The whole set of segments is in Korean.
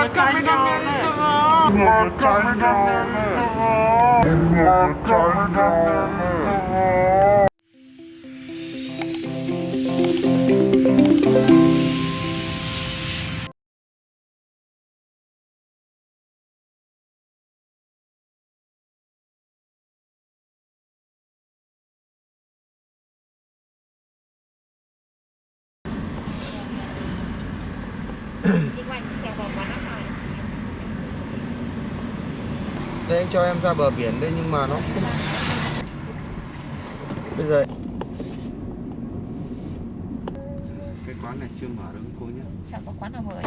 Maracaibo. Maracaibo. Maracaibo. Đây anh cho em ra bờ biển đây nhưng mà nó không Bây giờ Cái quán này chưa mở đâu cô nhé. Chẳng có quán nào mở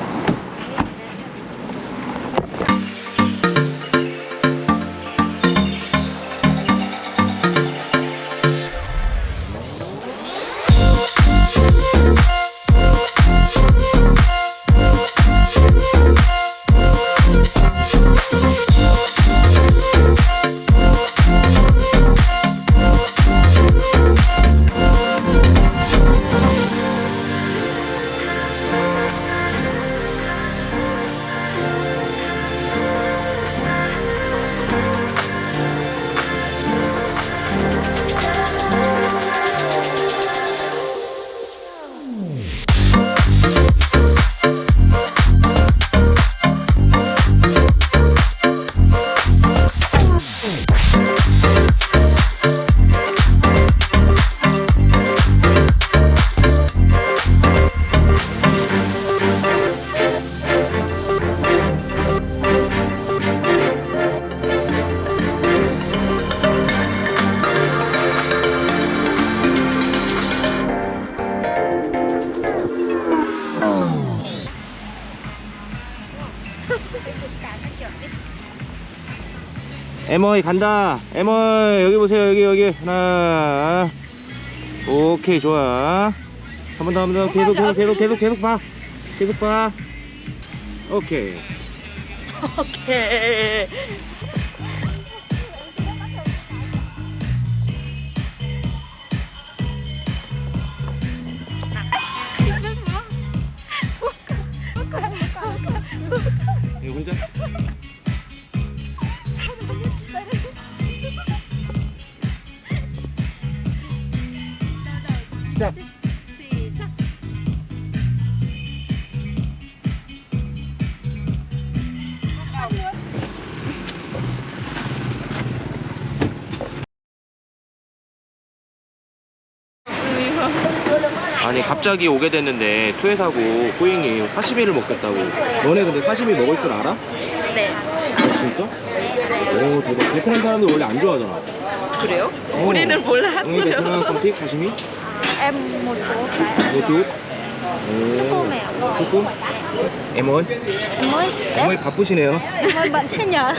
에머이 간다. 에머이 여기 보세요. 여기 여기. 하나. 오케이 좋아. 한 번 더 한 번 더. 계속 계속 계속 계속 계속 봐. 계속 봐. 오케이. 오케이 시작 아니 갑자기 오게 됐는데 투에사고 호잉이 사시미를 먹겠다고 너네 근데 사시미 먹을 줄 알아? 네 어, 진짜? 오 대박 베트남 사람들 원래 안 좋아하잖아 그래요? 어. 우리는 응 몰랐어요 베트남 컴틱 사시미? Em một số cái 뭐쭉? Choco mèo. 조금? 에몬? Em mới 에몬이 바쁘시네요 Em ơi bận thế nhờ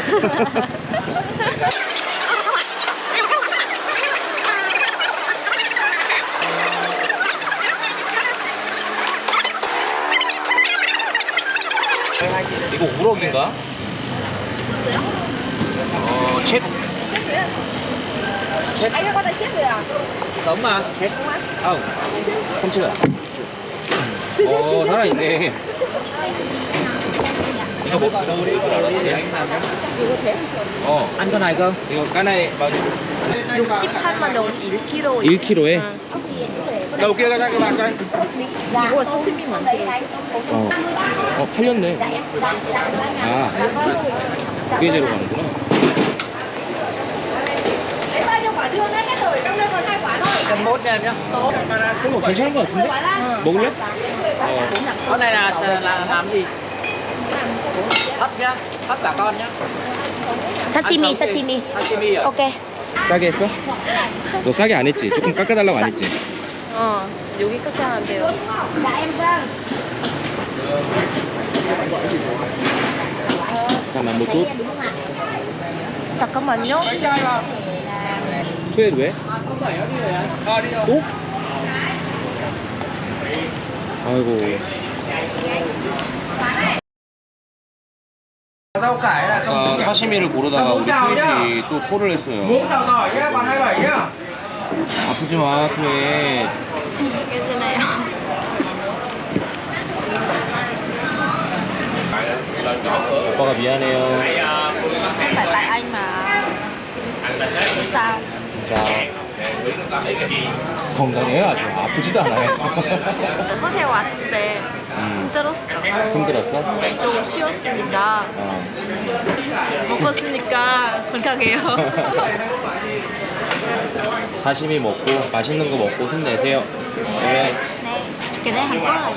이거 우럭인가? 어, 챗? Anh chết không không chưa 어 살아있네 이거 뭐 이거 이거? 어 không? 이거 까나이 bao nhiêu 68만 원 1kg 1kg에 Đầu kia ra cho các bạn coi 이거 사시미 만들어 어, 어 팔렸네 아 두개제로 가는구나 Cầm mốt cho em nhé. 그럼 괜찮은 것 같은데? 먹을래? 어 Con này là, là làm gì? Hấp nhá. Hấp cả con nhá. 사시미 Ăn sống 사시미 đi. Sashimi rồi. 오케이 싸게 했어? 너 싸게 안 했지? 조금 깎아달라고 안 했지? 어 여기 끝이 안 돼요 잠깐만 뭐 또? 잠깐만요 투에 왜? 또? 아이고 아, 사시미를 고르다가 우리 투엣이 또 포를 했어요 Muỗng xào tỏi nhá, bạn 27 nhá 아프지 마 투엣 괜찮아요 오빠가 미안해요. Không phải tại anh mà Sao? 자, 건강해요 아주 아프지도 않아요. 호텔 왔을 때 음, 힘들었어 힘들었어? 좀 쉬었습니다 어. 먹었으니까 건강해요 사시미 먹고 맛있는 거 먹고 힘내세요. 네. 네 là gì ạ?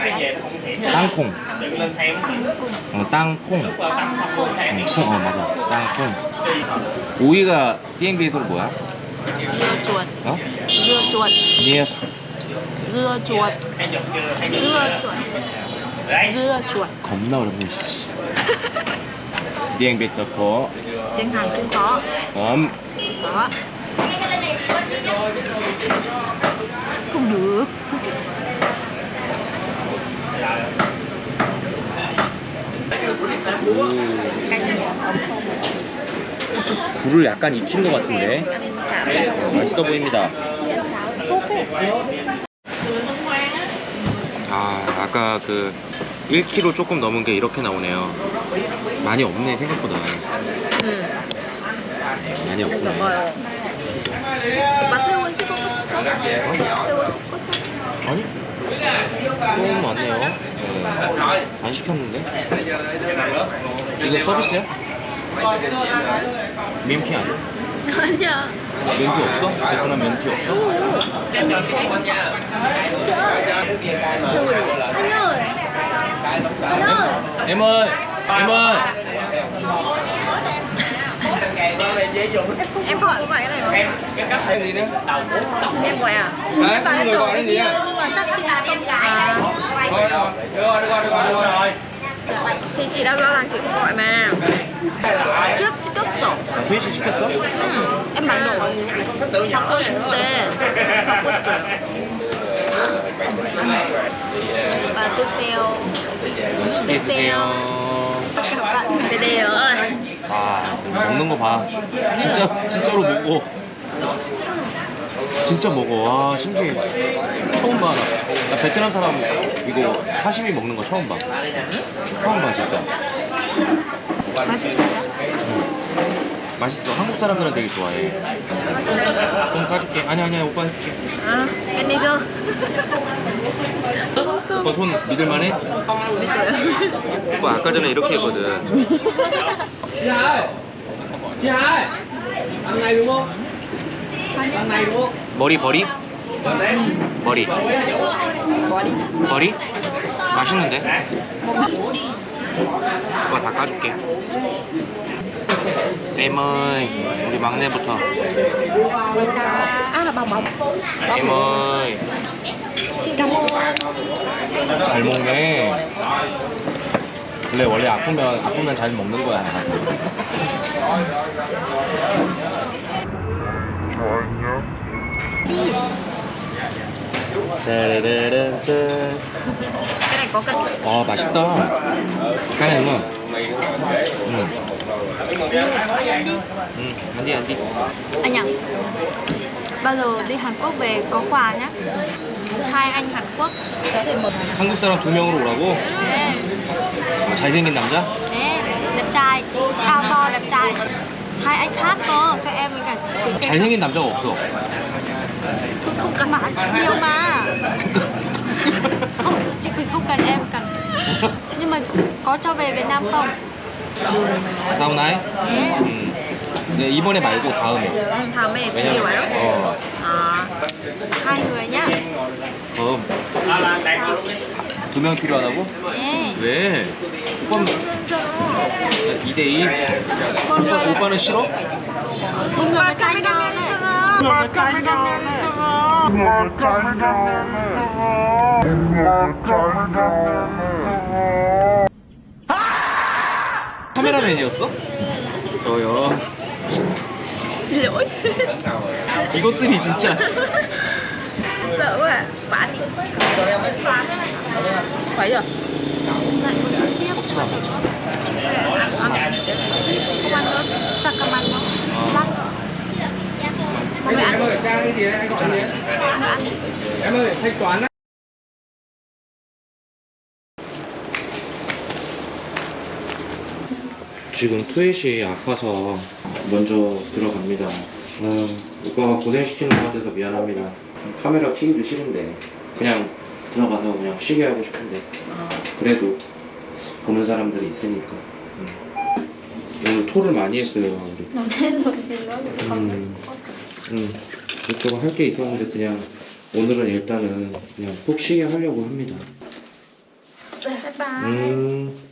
땅콩. Cùng 어, 땅콩. Cùng 어, 콩, 어, 맞아. 땅콩. 오이가 띠앵비에서 뭐야? Dưa chuột 어? Dưa chuột 니에 Dưa chuột Dưa chuột Dưa chuột 겁나 어렵네. 씨. 띠앵비 좋고. Tiếng Hàn cũng có 음. Đó Không được 굴을 약간 익힌 것 같은데. 어, 맛있어 보입니다. 아, 아까 그 1kg 조금 넘은 게 이렇게 나오네요. 많이 없네, 생각보다. 응 많이 없네. 오빠 새우 씹고 싶어? 새우 씹고 싶어? 아니? 좀 많네요. 네. 안 시켰는데? 이거 서비스야? 면피 아니야? 아니야 면피 없어? 베트남 면피 없어? anh ơi anh ơi em ơi! Em ơi! em gọi có phải cái này không Cái gì nữa? em gọi à Đấy, Tại người em gọi tưởng cái gì à? nhưng mà chắc chị là con gái Thôi, rồi, được rồi, được rồi, được rồi, được rồi. Chị không gọi mà trước 시켰어 트위치 시켰어? 응 em bảo đổi 바꿔 줄때 바꿨어요 오빠 드세요 드세요 드세요 아, 먹는 거 봐. 진짜, 진짜로 먹어. 진짜 먹어. 와, 신기해. 처음 봐. 나, 나 베트남 사람 이거 사시미 먹는 거 처음 봐. 처음 봐, 진짜. 맛있어요? 맛있어. 한국 사람들은 되게 좋아해. 좀 까줄게. 아니, 아니야. 오빠 해줄게. 아 매니저 오빠 손 믿을만해? 믿어요 오빠 아까 전에 이렇게 했거든. Ăn này đúng không? 머리 버리? 머리. 머리? 맛있는데? 오빠 다 까줄게. 에머이, 우리 막내부터. 에머이, ơn 잘 먹네. 원래 원래 아프면 아프면 잘 먹는 거야. Cân 아 맛있다. 까네는. 응. 응. 안디 안디. anh nhỉ bao giờ đi Hàn Quốc về có quà nhá hai anh Hàn Quốc 한국 사람 두 명으로 오라고? 네, 어, 잘생긴 남자? 네 đẹp trai cao to đẹp trai hai anh khác cơ cho em với cả chị 잘생긴 남자가 없어. Không cần bạn nhiều mà không chị Quỳnh không cần em cần nhưng mà có cho về Việt Nam không 다음 날? 네 음. 네, 이번에 말고 다음에. 다음에 ấy 어, à, hai người nhá 다음. 두명 필요하다고? 네 왜? 오빠는 2대2? một người là 오빠는 싫어? nhau này 카메라맨이었어? 저요. 이것들이 진짜. à bán Cái gì em ơi, Trang cái gì đấy, anh gọi gì đấy? Em ơi, thanh toán đấy. 지금 투엣이 아파서 먼저 들어갑니다. 아, 오빠가 고생시키는 것 같아서 미안합니다. 카메라 켜기도 싫은데 그냥 들어가서 그냥 쉬게 하고 싶은데 그래도 보는 사람들이 있으니까 음. 오늘 토를 많이 했어요 우리. 음, 음, 이것저것 할 게 있었는데 그냥 오늘은 일단은 그냥 푹 쉬게 하려고 합니다. 바이바이 음.